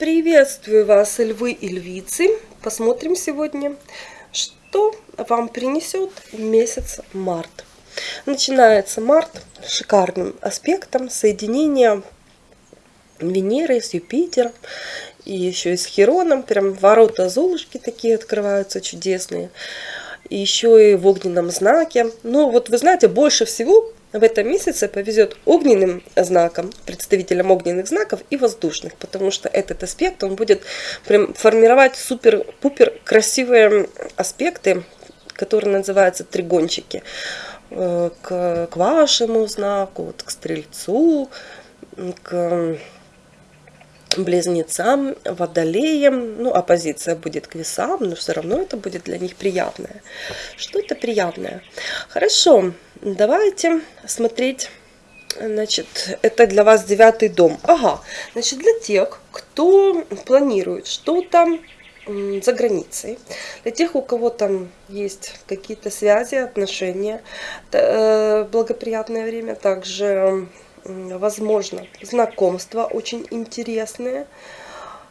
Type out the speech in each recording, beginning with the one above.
Приветствую вас, львы и львицы. Посмотрим сегодня, что вам принесет месяц март. Начинается март шикарным аспектом соединения Венеры с Юпитером и еще и с Хероном. Прям ворота Золушки такие открываются чудесные. И еще и в огненном знаке. Ну вот вы знаете, больше всего в этом месяце повезет огненным знакам, представителям огненных знаков и воздушных, потому что этот аспект, он будет прям формировать супер-пупер красивые аспекты, которые называются тригончики, э, к, к вашему знаку, вот, к стрельцу, к близнецам, водолеям, ну, оппозиция будет к весам, но все равно это будет для них приятное. Что-то приятное. Хорошо, давайте смотреть, значит, это для вас девятый дом. Ага, значит, для тех, кто планирует что-то за границей, для тех, у кого там есть какие-то связи, отношения, э, благоприятное время, также возможно, знакомства очень интересные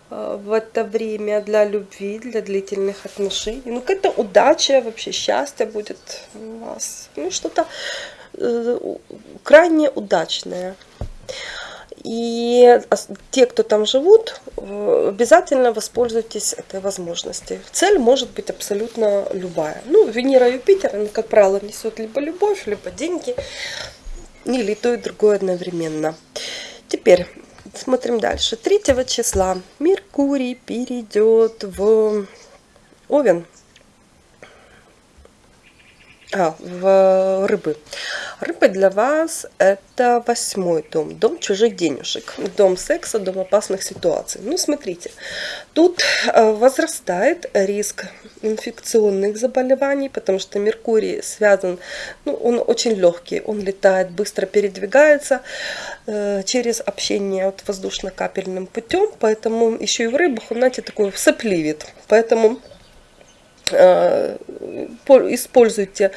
э, в это время для любви, для длительных отношений. Ну, какая-то удача, вообще счастье будет у вас. Ну, что-то э, крайне удачное. И те, кто там живут, э, обязательно воспользуйтесь этой возможностью. Цель может быть абсолютно любая. Ну, Венера и Юпитер, она, как правило, несет либо любовь, либо деньги или то и другое одновременно. Теперь смотрим дальше. 3 числа Меркурий перейдет в Овен. А, в рыбы. Рыбы для вас это восьмой дом, дом чужих денежек, дом секса, дом опасных ситуаций. Ну, смотрите, тут э, возрастает риск инфекционных заболеваний, потому что Меркурий связан, ну, он очень легкий, он летает, быстро передвигается э, через общение вот, воздушно-капельным путем, поэтому еще и в рыбах он, знаете, такой сопливит. Поэтому э, используйте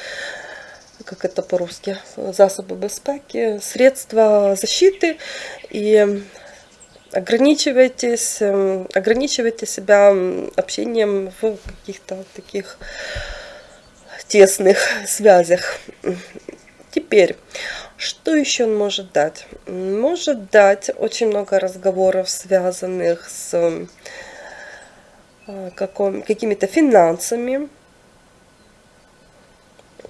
как это по-русски, засобы безпеки, средства защиты и ограничивайтесь, эм, ограничивайте себя общением в каких-то таких тесных связях. Теперь, что еще он может дать? Может дать очень много разговоров, связанных с э, какими-то финансами,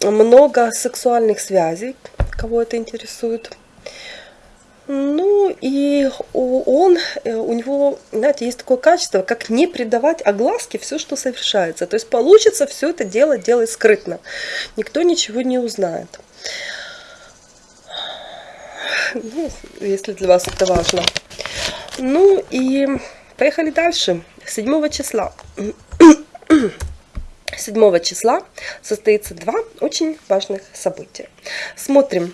много сексуальных связей, кого это интересует. Ну и он, э, у него, знаете, есть такое качество, как не придавать огласке все, что совершается. То есть получится все это дело делать скрытно. Никто ничего не узнает. Ну, если для вас это важно. Ну и поехали дальше. 7 числа. 7 числа состоится два очень важных события. Смотрим.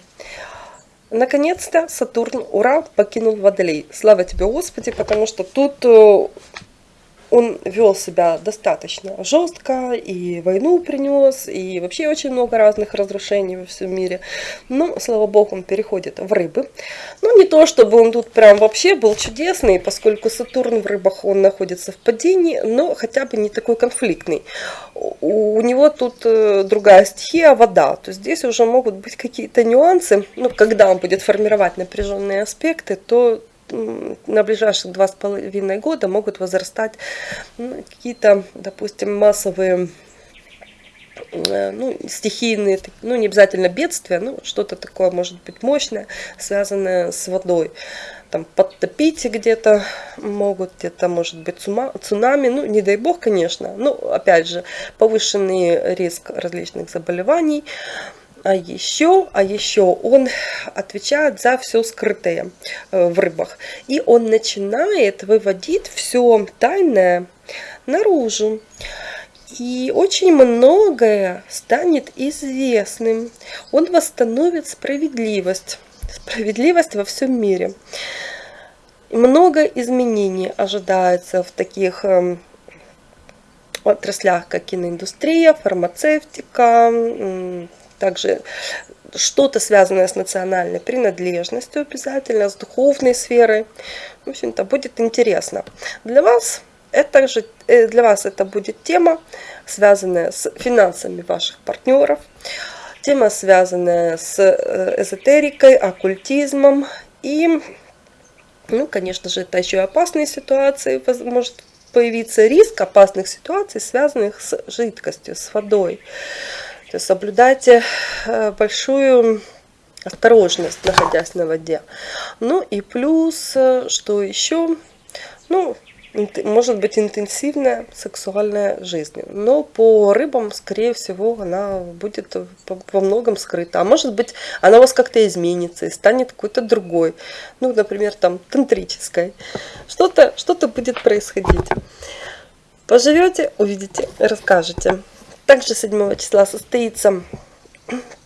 Наконец-то Сатурн, ура, покинул Водолей. Слава тебе, Господи, потому что тут э, он вел себя достаточно жестко, и войну принес, и вообще очень много разных разрушений во всем мире. Но, слава богу, он переходит в рыбы. Ну, не то, чтобы он тут прям вообще был чудесный, поскольку Сатурн в рыбах, он находится в падении, но хотя бы не такой конфликтный. У него тут э, другая стихия, вода. То есть здесь уже могут быть какие-то нюансы. Ну, когда он будет формировать напряженные аспекты, то на ближайших два с половиной года могут возрастать ну, какие-то, допустим, массовые э, ну, стихийные, ну, не обязательно бедствия, ну, что-то такое может быть мощное, связанное с водой. Там подтопить где-то могут, где-то может быть цунами, ну, не дай бог, конечно, ну, опять же, повышенный риск различных заболеваний, а еще, а еще он отвечает за все скрытое э, в рыбах. И он начинает выводить все тайное наружу. И очень многое станет известным. Он восстановит справедливость. Справедливость во всем мире. Много изменений ожидается в таких эм, отраслях, как киноиндустрия, фармацевтика, также что-то связанное с национальной принадлежностью обязательно, с духовной сферой. В общем-то, будет интересно. Для вас это же э, для вас это будет тема, связанная с финансами ваших партнеров, тема, связанная с э, эзотерикой, оккультизмом и, ну, конечно же, это еще и опасные ситуации, может появиться риск опасных ситуаций, связанных с жидкостью, с водой. То соблюдайте э, большую осторожность, находясь на воде. Ну и плюс, что еще, ну, может быть интенсивная сексуальная жизнь. Но по рыбам, скорее всего, она будет во многом скрыта. А может быть, она у вас как-то изменится и станет какой-то другой. Ну, например, там, тантрической. Что-то что, -то, будет происходить. Поживете, увидите, расскажете. Также 7 числа состоится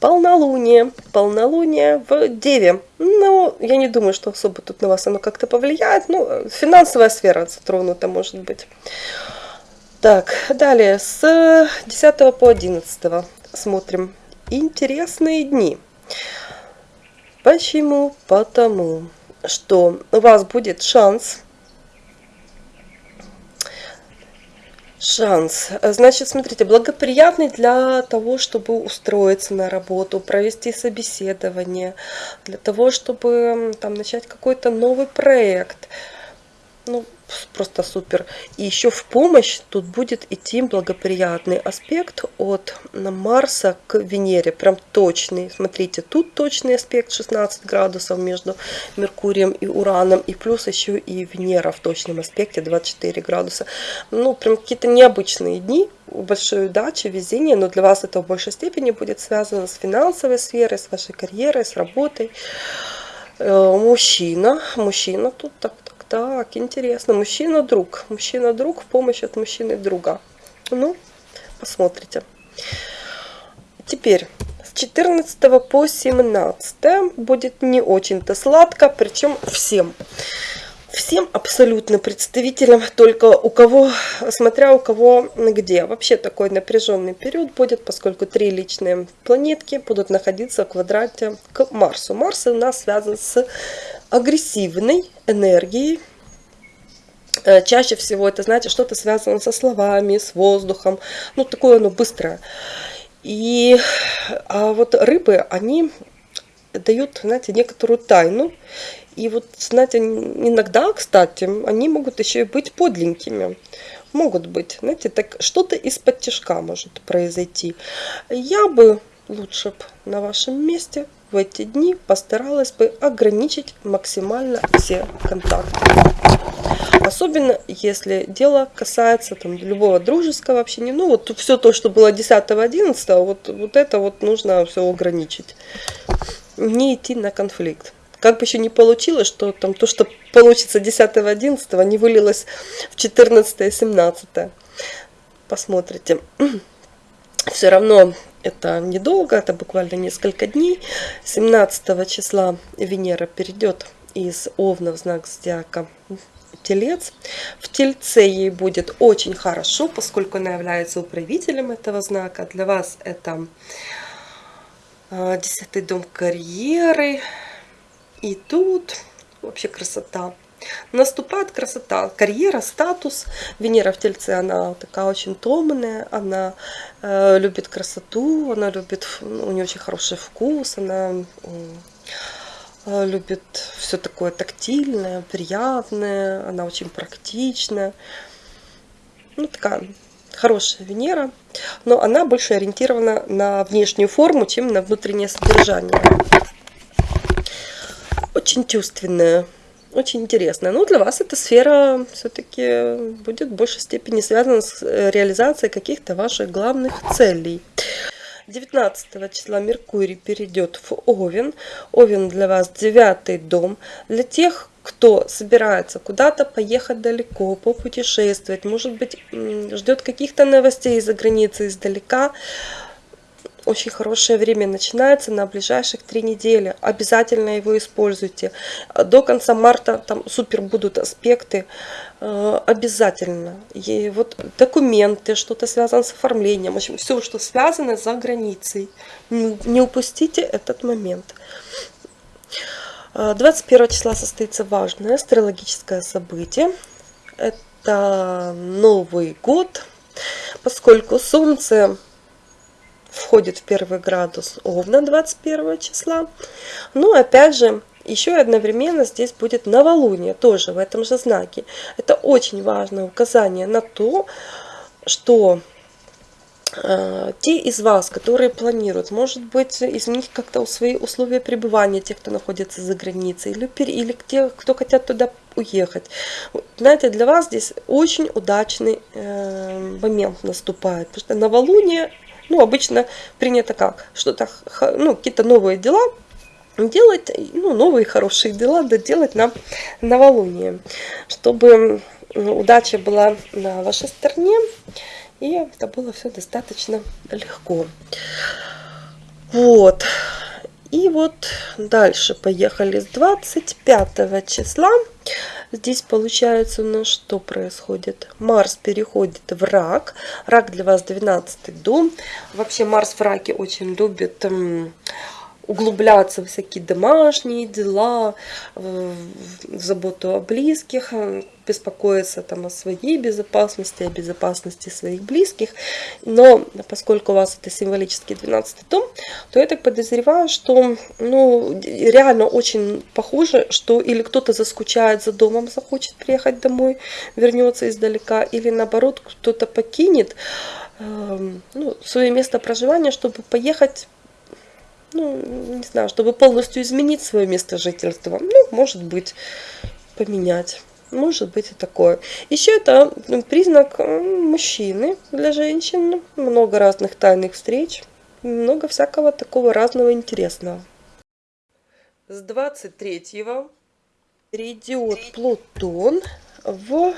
полнолуние. Полнолуние в Деве. Ну, я не думаю, что особо тут на вас оно как-то повлияет. Ну, финансовая сфера затронута, может быть. Так, далее, с 10 по 11 смотрим. Интересные дни. Почему? Потому что у вас будет шанс Шанс. Значит, смотрите, благоприятный для того, чтобы устроиться на работу, провести собеседование, для того, чтобы там начать какой-то новый проект. Ну, просто супер. И еще в помощь тут будет идти благоприятный аспект от Марса к Венере. Прям точный. Смотрите, тут точный аспект 16 градусов между Меркурием и Ураном. И плюс еще и Венера в точном аспекте 24 градуса. Ну, прям какие-то необычные дни. Большой удачи, везения. Но для вас это в большей степени будет связано с финансовой сферой, с вашей карьерой, с работой. Э, мужчина. Мужчина тут так так, интересно. Мужчина-друг. Мужчина-друг в помощь от мужчины-друга. Ну, посмотрите. Теперь с 14 по 17 будет не очень-то сладко, причем всем. Всем абсолютно представителям, только у кого, смотря у кого где. Вообще такой напряженный период будет, поскольку три личные планетки будут находиться в квадрате к Марсу. Марс у нас связан с агрессивной энергией. Э, чаще всего это, знаете, что-то связано со словами, с воздухом. Ну, такое оно быстрое. И а вот рыбы, они дают, знаете, некоторую тайну. И вот, знаете, иногда, кстати, они могут еще и быть подленькими. Могут быть, знаете, так что-то из-под тяжка может произойти. Я бы лучше б на вашем месте в эти дни постаралась бы ограничить максимально все контакты. Особенно если дело касается там, любого дружеского общения. Ну вот все то, что было 10-11, вот, вот это вот нужно все ограничить. Не идти на конфликт. Как бы еще не получилось, что там то, что получится 10-11, не вылилось в 14-17. Посмотрите. Все равно это недолго, это буквально несколько дней. 17 числа Венера перейдет из Овна в знак Зодиака Телец. В Тельце ей будет очень хорошо, поскольку она является управителем этого знака. Для вас это а, десятый дом карьеры. И тут вообще красота. Наступает красота, карьера, статус. Венера в Тельце, она такая очень томная, она э, любит красоту, она любит, у нее очень хороший вкус, она э, любит все такое тактильное, приятное, она очень практичная. Ну, такая хорошая Венера, но она больше ориентирована на внешнюю форму, чем на внутреннее содержание. Очень чувственная очень интересно. Но для вас эта сфера все-таки будет в большей степени связана с э, реализацией каких-то ваших главных целей. 19 числа Меркурий перейдет в Овен. Овен для вас девятый дом. Для тех, кто собирается куда-то поехать далеко, попутешествовать, может быть, ждет каких-то новостей из-за границы, издалека, очень хорошее время начинается на ближайших три недели. Обязательно его используйте. До конца марта там супер будут аспекты. Э, обязательно. И вот документы, что-то связано с оформлением. В общем, все, что связано за границей. Не упустите этот момент. 21 э, числа состоится важное астрологическое событие. Это Новый год, поскольку Солнце входит в первый градус Овна 21 числа. Ну, опять же, еще одновременно здесь будет новолуние, тоже в этом же знаке. Это очень важное указание на то, что э, те из вас, которые планируют, может быть, изменить как-то свои условия пребывания, тех, кто находится за границей, или, или те, кто хотят туда уехать. Знаете, для вас здесь очень удачный э, момент наступает, потому что новолуние ну, обычно принято как? Что-то, ну, какие-то новые дела делать, ну, новые хорошие дела доделать на новолуние, чтобы удача была на вашей стороне, и это было все достаточно легко. Вот. И вот дальше поехали с 25 числа. Здесь получается у нас что происходит? Марс переходит в рак. Рак для вас 12 дом. Вообще Марс в раке очень любит углубляться в всякие домашние дела, в заботу о близких, э, беспокоиться там о своей безопасности, о безопасности своих близких. Но поскольку у вас это символический 12 дом, то я так подозреваю, что ну, реально очень похоже, что или кто-то заскучает за домом, захочет приехать домой, вернется издалека, или наоборот кто-то покинет э, ну, свое место проживания, чтобы поехать ну, не знаю, чтобы полностью изменить свое место жительства. Ну, может быть, поменять. Может быть и такое. Еще это признак мужчины для женщин. Много разных тайных встреч. Много всякого такого разного интересного. С 23-го перейдет Плутон в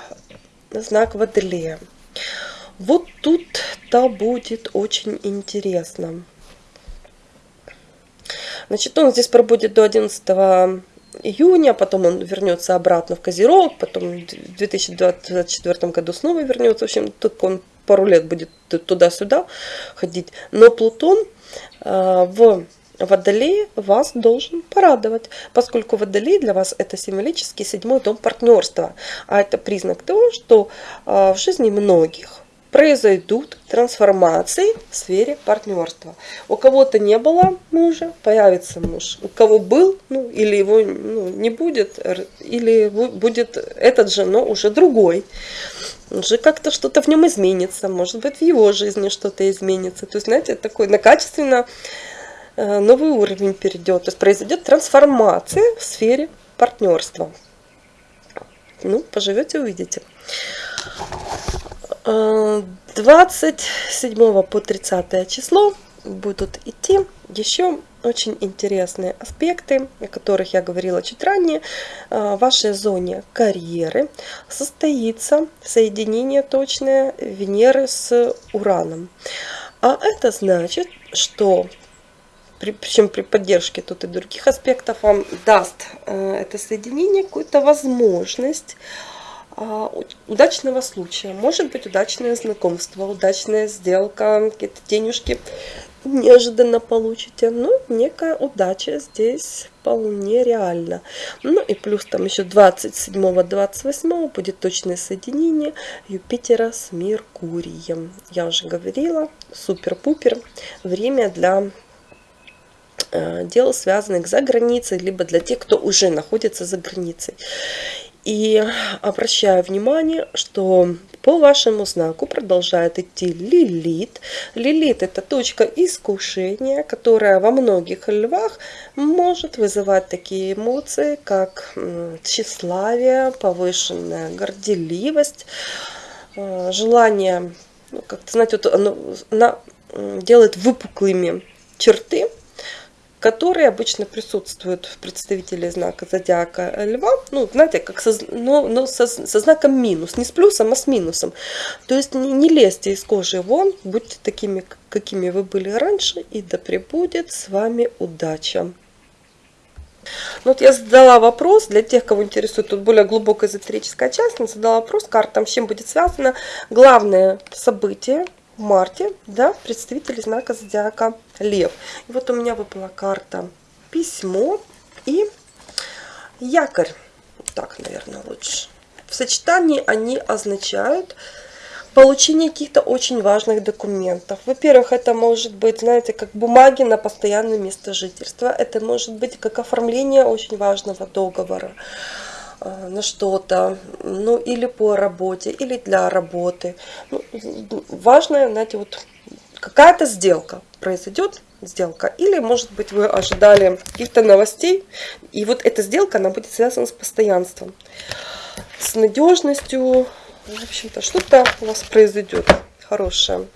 знак Водолея. Вот тут-то будет очень интересно. Значит, он здесь пробудет до 11 июня, потом он вернется обратно в Козерог, потом в 2024 году снова вернется. В общем, тут он пару лет будет туда-сюда ходить. Но Плутон э, в Водолей вас должен порадовать, поскольку Водолей для вас это символический седьмой дом партнерства. А это признак того, что э, в жизни многих произойдут трансформации в сфере партнерства. У кого-то не было мужа, появится муж. У кого был, ну, или его ну, не будет, или будет этот же, но уже другой. Уже как-то что-то в нем изменится, может быть, в его жизни что-то изменится. То есть, знаете, такой на качественно э, новый уровень перейдет. То есть произойдет трансформация в сфере партнерства. Ну, поживете, увидите. 27 по 30 число будут идти еще очень интересные аспекты, о которых я говорила чуть ранее. В вашей зоне карьеры состоится соединение точное Венеры с Ураном. А это значит, что причем при поддержке тут и других аспектов вам даст э, это соединение какую-то возможность удачного случая. Может быть удачное знакомство, удачная сделка, какие-то денежки неожиданно получите. Ну, некая удача здесь вполне реально. Ну и плюс там еще 27-28 будет точное соединение Юпитера с Меркурием. Я уже говорила, супер-пупер. Время для э, дел, связанных за границей, либо для тех, кто уже находится за границей. И обращаю внимание, что по вашему знаку продолжает идти лилит. Лилит это точка искушения, которая во многих львах может вызывать такие эмоции, как тщеславие, повышенная горделивость, э, желание, ну, как-то, знаете, вот оно, она делает выпуклыми черты, которые обычно присутствуют в представителе знака зодиака льва, ну, знаете, как со, но, но со, со знаком минус, не с плюсом, а с минусом. То есть не, не лезьте из кожи вон, будьте такими, какими вы были раньше, и да пребудет с вами удача. Ну, вот я задала вопрос для тех, кого интересует тут более глубокая эзотерическая часть, я задала вопрос картам, с чем будет связано главное событие марте, да, представители знака зодиака Лев. И вот у меня выпала карта письмо и якорь. Так, наверное, лучше. В сочетании они означают получение каких-то очень важных документов. Во-первых, это может быть, знаете, как бумаги на постоянное место жительства. Это может быть как оформление очень важного договора на что-то, ну или по работе, или для работы. Ну, важно, знаете, вот какая-то сделка произойдет, сделка, или может быть вы ожидали каких-то новостей, и вот эта сделка, она будет связана с постоянством, с надежностью, в общем-то, что-то у вас произойдет хорошее.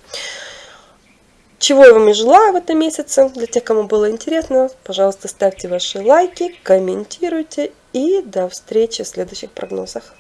Чего я вам и желаю в этом месяце. Для тех, кому было интересно, пожалуйста, ставьте ваши лайки, комментируйте. И до встречи в следующих прогнозах.